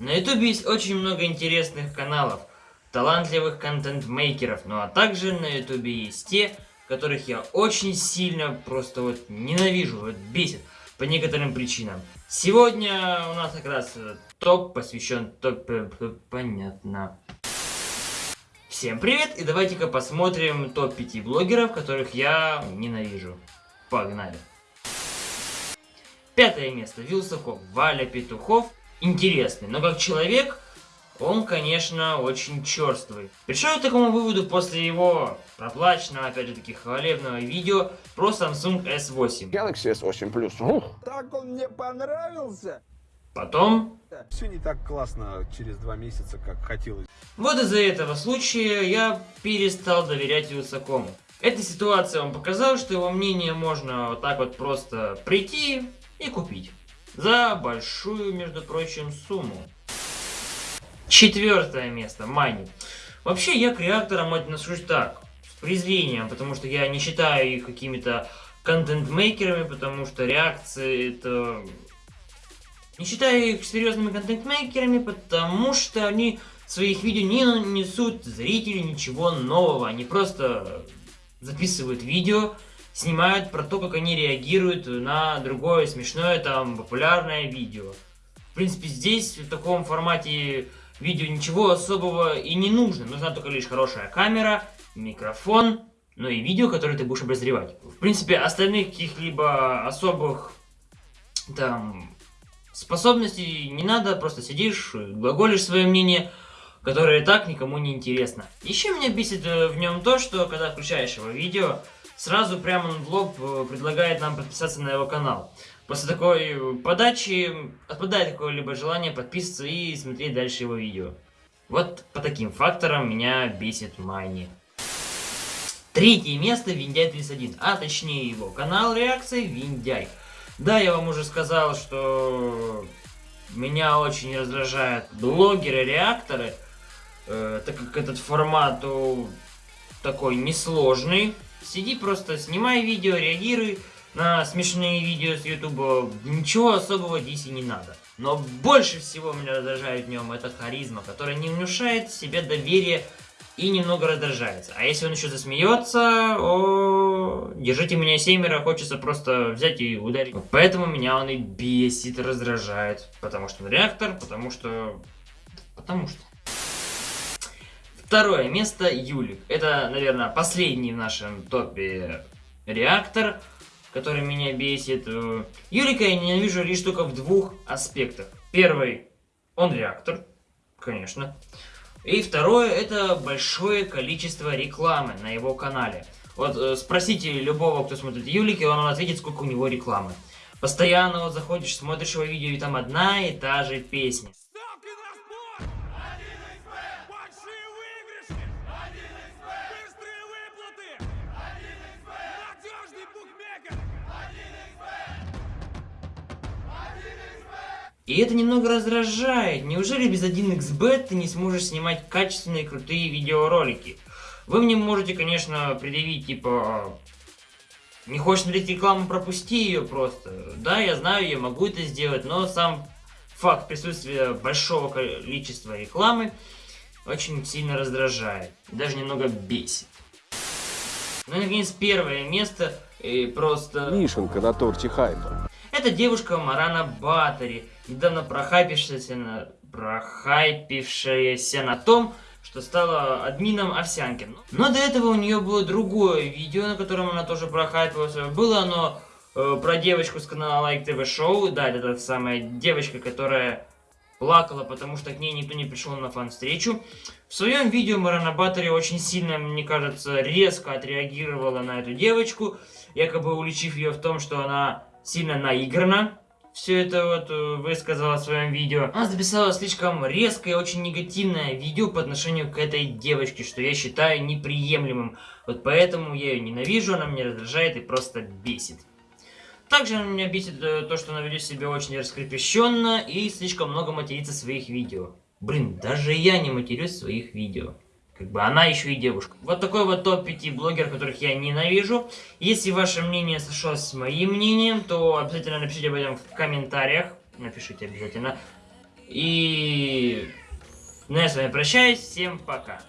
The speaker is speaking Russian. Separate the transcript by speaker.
Speaker 1: На ютубе есть очень много интересных каналов, талантливых контент-мейкеров, ну а также на ютубе есть те, которых я очень сильно просто вот ненавижу, вот бесит по некоторым причинам. Сегодня у нас как раз топ посвящен топ... Э, понятно. Всем привет и давайте-ка посмотрим топ 5 блогеров, которых я ненавижу. Погнали. Пятое место. Вилсаков. Валя Петухов интересный, но как человек он, конечно, очень черствый. Пришел я к такому выводу после его проплаченного, опять же таки, хвалебного видео про Samsung S8.
Speaker 2: Galaxy S8 Plus.
Speaker 3: Так он мне понравился.
Speaker 1: Потом...
Speaker 3: Все не так классно через два месяца, как хотелось.
Speaker 1: Вот из-за этого случая я перестал доверять Вилсакому. Эта ситуация вам показала, что его мнение можно вот так вот просто прийти и купить. За большую, между прочим, сумму. Четвертое место. Мани. Вообще, я к реакторам отношусь так, с презрением, потому что я не считаю их какими-то контент-мейкерами, потому что реакции это... Не считаю их серьезными контент-мейкерами, потому что они в своих видео не несут зрителю ничего нового. Они просто записывают видео, снимают про то, как они реагируют на другое смешное, там, популярное видео. В принципе, здесь, в таком формате видео ничего особого и не нужно. Нужна только лишь хорошая камера, микрофон, ну и видео, которое ты будешь обозревать. В принципе, остальных каких-либо особых, там, способностей не надо, просто сидишь, глаголишь свое мнение, которое и так никому не интересно. Еще меня бесит э, в нем то, что когда включаешь его видео, сразу прямо в лоб э, предлагает нам подписаться на его канал. После такой подачи отпадает какое-либо желание подписываться и смотреть дальше его видео. Вот по таким факторам меня бесит Майни. Третье место Виндяй 31, а точнее его канал реакции Виндяй. Да, я вам уже сказал, что меня очень раздражают блогеры-реакторы, э, так как этот формат такой несложный, Сиди просто, снимай видео, реагируй на смешные видео с ютуба. Ничего особого здесь не надо. Но больше всего меня раздражает в нем это харизма, которая не внушает себе доверие и немного раздражается. А если он еще засмеется, о, держите меня семеро, хочется просто взять и ударить. Поэтому меня он и бесит, раздражает. Потому что он реактор, потому что... Потому что... Второе место Юлик. Это, наверное, последний в нашем топе реактор, который меня бесит. Юлика я ненавижу лишь только в двух аспектах. Первый, он реактор, конечно. И второе, это большое количество рекламы на его канале. Вот э, спросите любого, кто смотрит Юлики, он вам ответит, сколько у него рекламы. Постоянно вот заходишь, смотришь его видео, и там одна и та же песня. И это немного раздражает. Неужели без 1xbet ты не сможешь снимать качественные крутые видеоролики? Вы мне можете, конечно, предъявить, типа... Не хочешь смотреть рекламу, пропусти ее просто. Да, я знаю, я могу это сделать, но сам факт присутствия большого количества рекламы очень сильно раздражает. Даже немного бесит. Ну и, наконец, первое место. И просто...
Speaker 2: Вишенка на торте хайпа.
Speaker 1: Это девушка Марана Батари, недавно прохайпившаяся на, прохайпившаяся на том, что стала админом овсянки. Но до этого у нее было другое видео, на котором она тоже прохайпилась. Было оно э, про девочку с канала Like TV Show. Да, это та самая девочка, которая плакала, потому что к ней никто не пришел на фан-встречу. В своем видео Марана Баттери очень сильно, мне кажется, резко отреагировала на эту девочку, якобы уличив ее в том, что она сильно наиграно. Все это вот э, высказала в своем видео. Она записала слишком резкое очень негативное видео по отношению к этой девочке, что я считаю неприемлемым. Вот поэтому я ее ненавижу, она меня раздражает и просто бесит. Также меня бесит э, то, что она ведет себя очень раскрепощенно и слишком много матерится в своих видео. Блин, даже я не матерюсь в своих видео. Как бы она еще и девушка. Вот такой вот топ-5 блогеров, которых я ненавижу. Если ваше мнение сошлось с моим мнением, то обязательно напишите об этом в комментариях. Напишите обязательно. И Ну я с вами прощаюсь, всем пока.